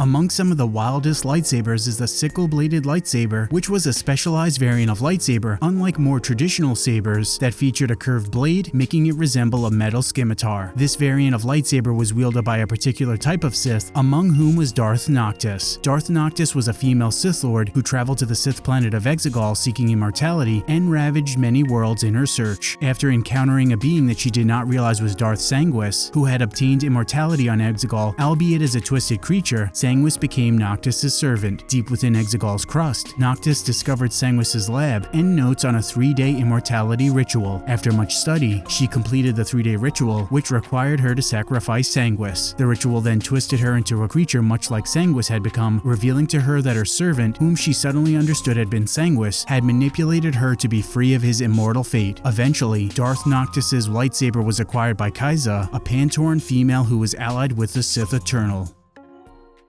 Among some of the wildest lightsabers is the sickle-bladed lightsaber, which was a specialized variant of lightsaber, unlike more traditional sabers that featured a curved blade, making it resemble a metal scimitar. This variant of lightsaber was wielded by a particular type of Sith, among whom was Darth Noctis. Darth Noctis was a female Sith Lord who traveled to the Sith planet of Exegol seeking immortality and ravaged many worlds in her search. After encountering a being that she did not realize was Darth Sanguis, who had obtained immortality on Exegol, albeit as a twisted creature, Sanguis became Noctis' servant. Deep within Exegol's crust, Noctis discovered Sanguis' lab and notes on a three-day immortality ritual. After much study, she completed the three-day ritual, which required her to sacrifice Sanguis. The ritual then twisted her into a creature much like Sanguis had become, revealing to her that her servant, whom she suddenly understood had been Sanguis, had manipulated her to be free of his immortal fate. Eventually, Darth Noctis' lightsaber was acquired by Kaiza, a Pantoran female who was allied with the Sith Eternal.